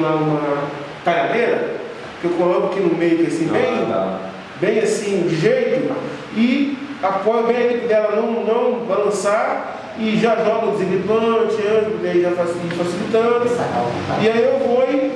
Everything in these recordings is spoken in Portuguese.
tenho lá uma talhadeira, que eu coloco aqui no meio, assim, Ah, bem, bem assim, de jeito, e apoio bem ali dela não, não balançar, e já jogo antes, daí já faci- facilitando, e aí eu vou e,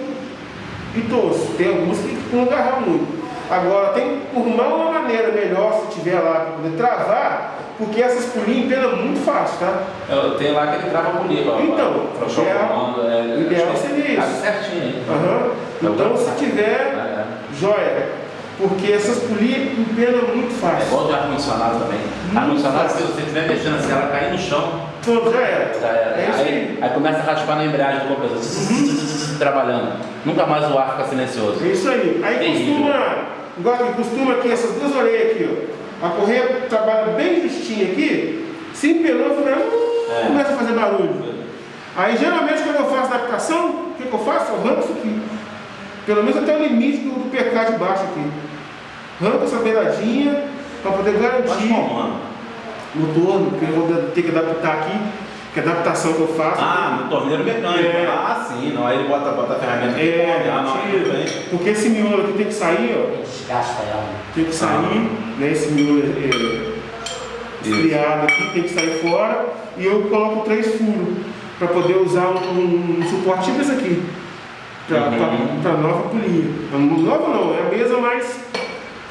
e torço. Tem alguns que não agarram muito. Agora, tem que formar uma maneira melhor, se tiver lá, para poder travar, porque essas pulinhas empenam muito fácil, tá? Eu tenho lá que ele trava a polia. pra- Então, pra o ideal- comando. É, ideal seria isso. cabe certinho? Aham. Então, se tiver, É, é. joia. Porque essas polias empenam muito É fácil. igual de ar-condicionado também. Ar-condicionado, se você estiver mexendo assim, ela cair no chão, Pronto, já era. já era. É isso aí, aí. começa a raspar na embreagem do compressor, zzz, trabalhando. Nunca mais o ar fica silencioso. É isso aí. Aí Terrível. costuma, igual que costuma aqui, essas duas orelhas aqui, ó. A correia trabalha bem justinha aqui, se empenou, fica, hum, É. começa a fazer barulho. Aí geralmente quando eu faço adaptação, o que, que eu faço? Eu arranco isso aqui. Pelo menos até o limite do, do PK de baixo aqui. Arranco essa beiradinha para poder garantir no torno, porque eu vou ter que adaptar aqui, que é a adaptação que eu faço. Ah, no torneiro mecânico. É. Ah, sim. Não, aí ele bota, bota a ferramenta. É, ah, não, tira. porque esse miolo aqui tem que sair, ó. Desgasta ela. Tem que sair, né? Esse miolo é, esfriado aqui tem que sair fora e eu coloco três furos para poder usar um, um suporte tipo esse aqui para Uhum. nova polia. Nova não, é a mesma, mas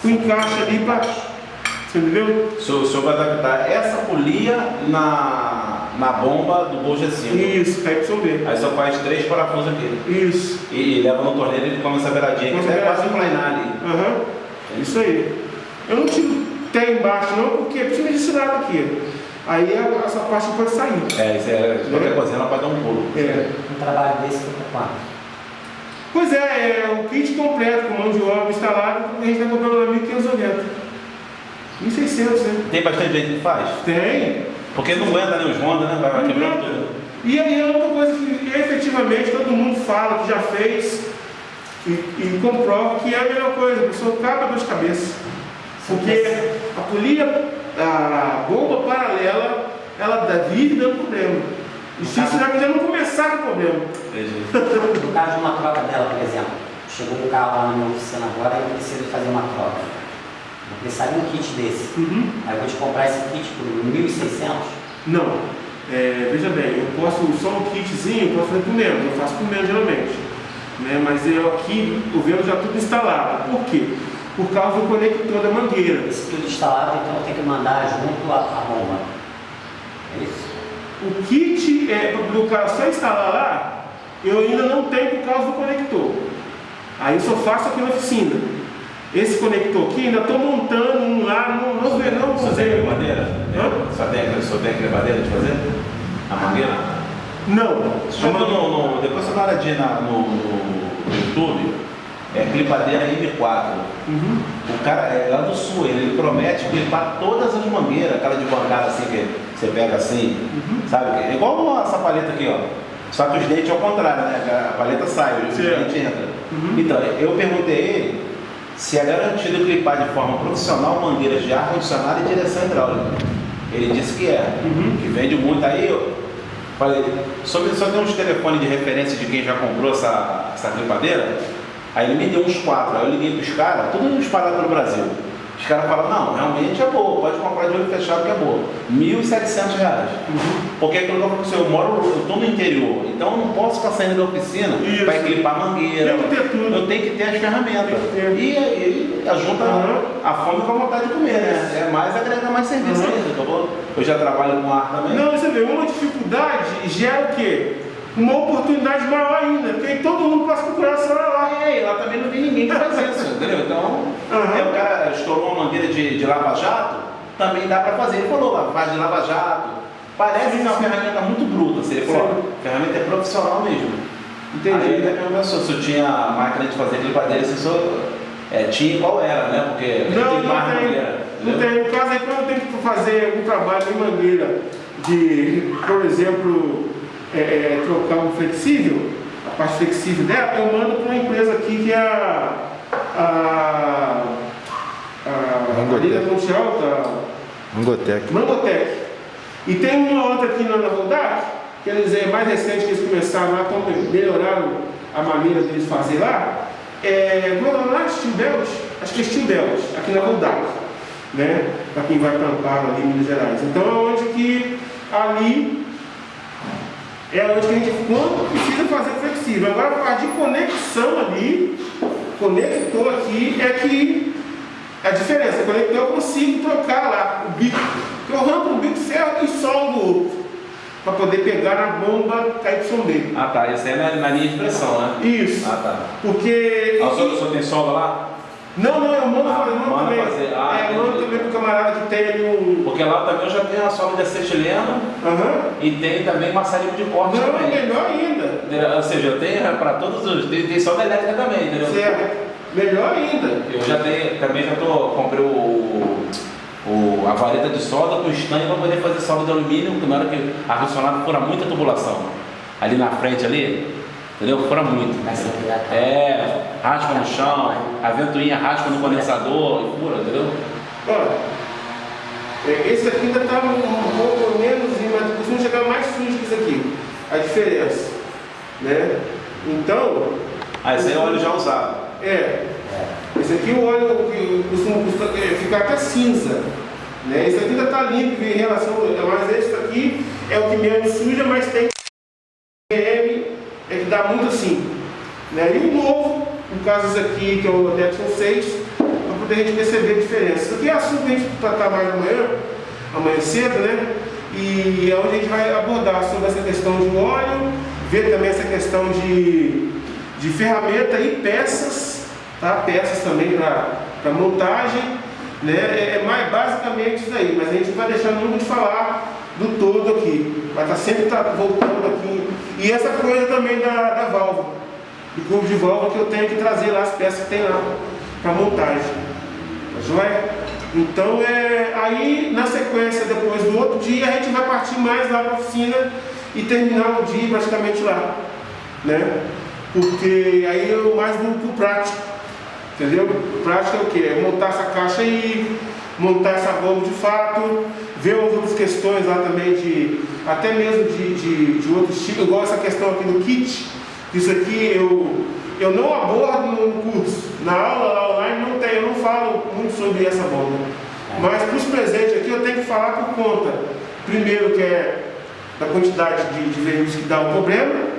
com encaixe ali para. Você entendeu? O senhor, o senhor vai adaptar essa polia na, na bomba do G5. Isso, aí pra você ver. Aí só faz três parafusos aqui. Isso. E, leva no torneiro e ele come essa beiradinha, que até quase planar ali. Aham. É isso aí. Eu não tiro até embaixo não, porque precisa desse lado aqui. Aí a- essa parte pode sair. É, isso é, qualquer coisinha ela pode dar um pulo. É. Um trabalho desse fica quanto? Pois é, é o kit completo com mão de obra instalado, a gente está comprando lá 1.590. 1.600, né? Tem bastante gente que faz? Tem. Porque não aguenta nem os Honda, né? Vai, vai quebrando tudo. E aí é outra coisa que efetivamente todo mundo fala que já fez e, e comprova que é a melhor coisa, a pessoa acaba dor de cabeça. Porque a polia, a bomba paralela, ela dá- vive dando problema. E se isso já já não começar com problema. Entendi. No caso de uma troca dela, por exemplo, chegou um carro lá na minha oficina agora e eu preciso fazer uma troca. Eu precisaria um kit desse. Uhum. Aí eu vou te comprar esse kit por 1.600. Não. É, veja bem, eu posso só um kitzinho, eu posso fazer por menos, eu faço por menos geralmente. Né? Mas eu aqui, eu vendo já tudo instalado. Por quê? Por causa do conector da mangueira. Esse tudo instalado, então eu tenho que mandar junto a, a bomba. É isso? O kit é para o cara só instalar lá, eu ainda não tenho por causa do conector. Aí eu só faço aqui na oficina. Esse conector aqui, ainda estou montando um lá, não, não, não, tem aquele madeira? Hã? Só tem aquele, só tem aquele madeira de fazer? A mangueira? Não. Só no, no, no- depois você dá uma olhadinha no, no- no YouTube, é clipadeira M4. Uhum. O cara é lá do sul, ele, ele promete clipar todas as mangueiras, aquela de bancada assim que você pega assim, sabe? É igual essa paleta aqui, ó. Só que os dentes ao contrário, né? A paleta sai, os dentes entram. Uhum. Então, eu perguntei a ele se é garantido clipar de forma profissional mangueiras de ar-condicionado e direção hidráulica. Ele disse que é, Uhum. que vende muito. Aí eu falei, só, só tem uns telefones de referência de quem já comprou essa, essa clipadeira. Aí ele me deu uns quatro, aí eu liguei pros caras, tudo espalhado pelo Brasil. Os caras falaram, não, realmente é boa, pode comprar de olho fechado que é boa. 1.700 reais. Porque aquilo que eu falei, eu moro, eu estou no interior, então eu não posso ficar saindo da oficina para equipar mangueira. Tem que ter tudo. Eu tenho que ter as ferramentas. Ter. E, e ajunta Uhum. a fome com a vontade de comer, né? É mais agregar mais serviço Uhum. ainda, tá bom? Eu já trabalho com ar também. Não, você vê, uma dificuldade gera o quê? Uma oportunidade maior ainda, porque todo mundo passa a procurar celular lá. É, e lá também não tem ninguém que faz isso, entendeu? Então, Aham. aí o cara estourou uma mangueira de, de lava-jato, também dá pra fazer. Ele falou, lá, faz de lava-jato. Parece que é uma ferramenta muito bruta. Assim, ele falou, a ferramenta é profissional mesmo. Entendi. Aí ele até perguntou se eu tinha máquina de fazer clipadeira, se eu é, tinha qual era, né? Porque Não, tem mais tem. mangueira. Não tem. No caso aí, quando eu tenho que fazer algum trabalho em mangueira de, por exemplo, é, é, trocar um flexível, a parte flexível dela, eu mando para uma empresa aqui que é a. a, a Mangotec. Ponte Alta, Mangotec. Mangotec. E tem uma outra aqui na, Rodac, que eles é mais recente que eles começaram lá, então melhoraram a maneira deles fazer lá, é, como é lá? Steel Belt? Acho que é Steel Belt, aqui na Rodac, né? Para quem vai para Amparo ali em Minas Gerais. Então é onde que ali é onde que a gente quando precisa fazer flexível. Agora a parte de conexão ali, conector aqui, é que a diferença, conector eu consigo trocar lá o bico. Eu arranco um bico ferro e soldo o outro. Para poder pegar na bomba KYB. Ah tá, isso aí é na, na linha de pressão, né? Isso. Ah tá. Porque. Ah, o senhor, o senhor tem solda lá? Não, não, eu mando, Ah, fazer, mando manda também. fazer. Ah, é, eu mando também pro camarada que tem ali um. Porque lá também eu já tenho a solda de acetileno Aham. e tem também maçarinho de corte Não, também. melhor ainda. Ou seja, eu tenho para todos os. Tem, tem solda elétrica também, entendeu? Certo. Melhor ainda. Eu já tenho, também já tô, comprei o, o, a vareta de solda com estanho para poder fazer solda de alumínio, porque na hora que a funcionária fura muita tubulação. Ali na frente ali, entendeu? Fura muito. É, raspa no chão, a ventoinha raspa no condensador e fura, entendeu? Olha, é, esse aqui ainda está um, pouco menos, mas costuma chegar mais sujo que esse aqui. A diferença. Né? Então, Ah, esse aí é óleo já usado. é. Esse aqui o óleo que costuma custa- é, ficar até cinza. Né? Esse aqui ainda está limpo em relação. Mas esse aqui é o que menos suja, mas tem é dá muito assim. Né? E o novo, no caso esse aqui, que é o Dexon 6, para poder a gente perceber a diferença. Isso aqui é assunto que a gente tratar mais amanhã, amanhã cedo, né? E é onde a gente vai abordar sobre essa questão de óleo, ver também essa questão de, de ferramenta e peças, tá? Peças também para montagem, né? É, é mais basicamente isso aí, mas a gente vai deixar nunca de falar do todo aqui. Vai estar sempre tá voltando aqui. E essa coisa também da, da válvula, do cubo de válvula que eu tenho que trazer lá as peças que tem lá para montagem. Tá joia? Então é aí na sequência depois do outro dia a gente vai partir mais lá para a oficina e terminar o dia praticamente lá. Né? Porque aí eu mais vou pro prático. Entendeu? Prático é o quê? É montar essa caixa aí, montar essa bomba de fato, ver as outras questões lá também de. até mesmo de, de, de outros tipos, igual essa questão aqui do kit. Isso aqui eu, eu não abordo no curso. Na aula lá online não tem, eu não falo muito sobre essa bomba. Mas para os presentes aqui eu tenho que falar por conta. Primeiro que é da quantidade de, de veículos que dá o problema.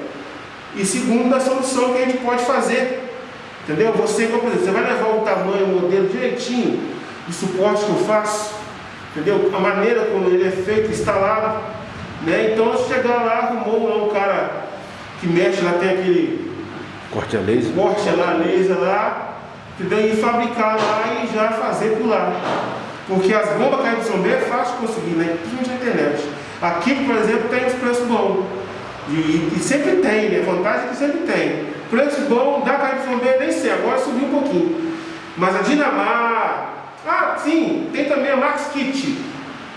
E segundo, da solução que a gente pode fazer. Entendeu? Você, exemplo, você vai levar o tamanho, o modelo direitinho de suporte que eu faço. Entendeu? A maneira como ele é feito, instalado. Né? Então, se chegar lá, arrumou lá um cara que mexe lá, tem aquele Corte a laser. corte lá, laser lá, entendeu? e fabricar lá e já fazer por lá. Porque as bombas caem de B é fácil de conseguir, né? principalmente na internet. Aqui, por exemplo, tem os preços bons. E, e sempre tem, né? Vantagem é que sempre tem. Preço bom da KYB nem sei, agora subiu um pouquinho. Mas a Dinamar. Ah, sim, tem também a Max Kit.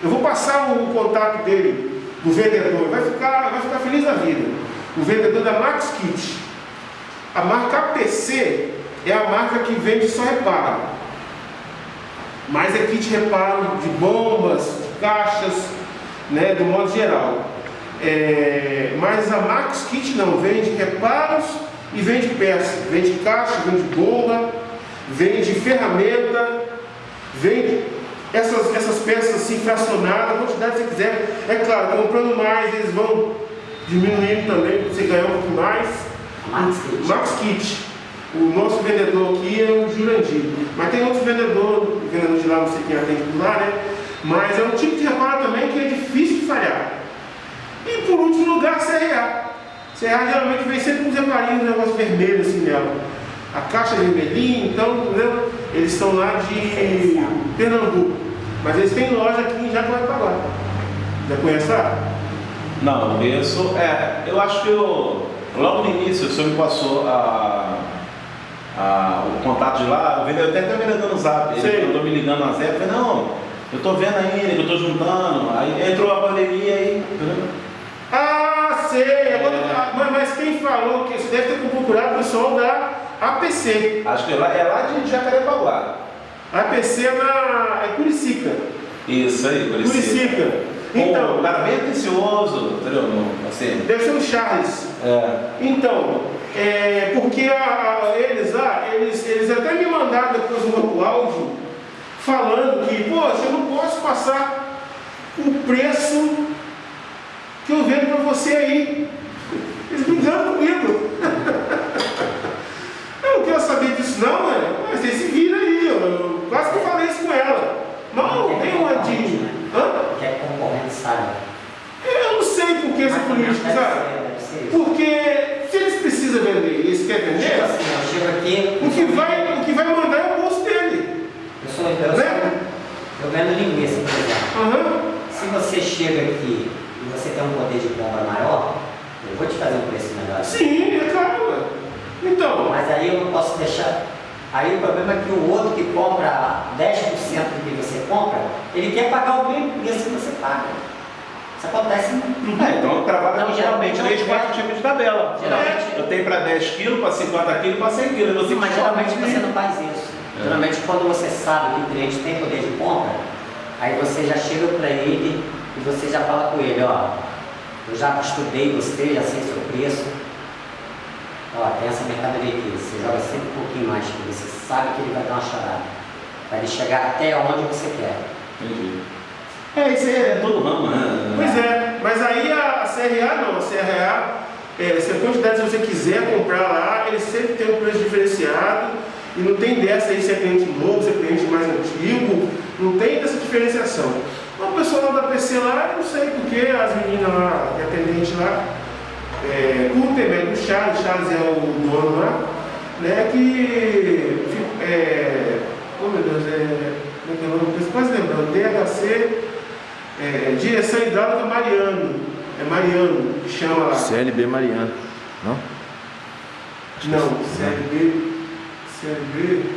Eu vou passar o, contato dele, do vendedor, vai ficar, vai ficar feliz da vida. O vendedor da Max Kit. A marca APC é a marca que vende só reparo. Mas é kit reparo de bombas, de caixas, né, do modo geral. É, mas a Max Kit não, vende reparos e vende peças. Vende caixa, vende bomba, vende ferramenta, vende essas, essas peças assim fracionadas, a quantidade que você quiser. É claro, comprando mais, eles vão diminuindo também, você ganhar um pouco mais. Max Kit. Max Kit. O nosso vendedor aqui é o Jurandir. Mas tem outros vendedores, vendedor de lá, não sei quem atende por lá, né? Mas é um tipo de reparo também que é difícil de falhar. E por último lugar, CRA. CRA geralmente vem sempre com uns reparinhos, um negócio vermelho assim nela. A caixa é vermelhinha, então, entendeu? Eles são lá de Pernambuco. Mas eles têm loja aqui em Jacarepaguá. Já conhece lá? Não, não conheço. É, eu acho que eu, logo no início o senhor me passou a, a- o contato de lá, vendedor até até vendedor no zap. Ele andou me ligando na Zé, eu falei, não, eu tô vendo ainda, eu tô juntando. Aí entrou a pandemia aí. Ah, sei! Agora, ah, mas, mas quem falou que você deve ter procurado o pessoal da APC. Acho que é lá, é lá de Jacarepaguá. APC é na é Curicica. Isso aí, Curicica. Curicica. Então, um cara bem atencioso, entendeu? Assim, deve ser o Charles. é, Então, é, porque a, a, eles, ah, eles, eles até me mandaram depois um outro áudio falando que, poxa, eu não posso passar o preço que eu vendo para você aí. Eles engano comigo. eu não quero disso não, né? Mas você se vira aí, eu quase que falei isso com ela. Não, tem uma de. né? Hã? Que é concorrente, sabe? Eu não sei por que esse político, sabe? Porque se eles precisam vender e eles querem Tipo vender, assim, eu chego aqui, o que vai, o que vai mandar é o bolso dele. eu sou, eu sou, Né? eu vendo linguiça, por exemplo. Aham. Se você chega aqui e você tem um poder de compra maior, eu vou te fazer um preço melhor. Sim, é claro. ué. Então, Mas aí eu não posso deixar. Aí o problema é que o outro que compra 10% do que você compra, ele quer pagar o mesmo preço que você paga. Isso acontece muito. É, então eu trabalho com geralmente três, não, quatro é. tipos de tabela. Geralmente- Eu tenho para 10 quilos, para 50 quilos, para 100 quilos. Mas geralmente você não faz isso. É. Geralmente quando você sabe que o cliente tem poder de compra, aí você já chega para ele e você já fala com ele, ó, eu já estudei você, já sei seu preço. Ó, tem essa mercadoria aqui, você joga sempre um pouquinho mais, que você sabe que ele vai dar uma charada. Para ele chegar até onde você quer. Entendi. É, isso aí é todo ramo, né? pois é. Mas aí a, a CRA não, a CRA, é, se a quantidade que você quiser comprar lá, ele sempre tem um preço diferenciado. E não tem dessa aí se é cliente novo, se é cliente mais antigo, não tem dessa diferenciação. O pessoal lá da PC lá, eu não sei porque as meninas lá, a atendente lá, é, com o intermédio do Charles, Charles é o dono lá, né, que, é, oh meu Deus, é, como é que é o nome? Quase lembrando, DHC, é, Direção Hidráulica Mariano, é Mariano que chama lá. CLB Mariano. Não? Não, CLB, CLB,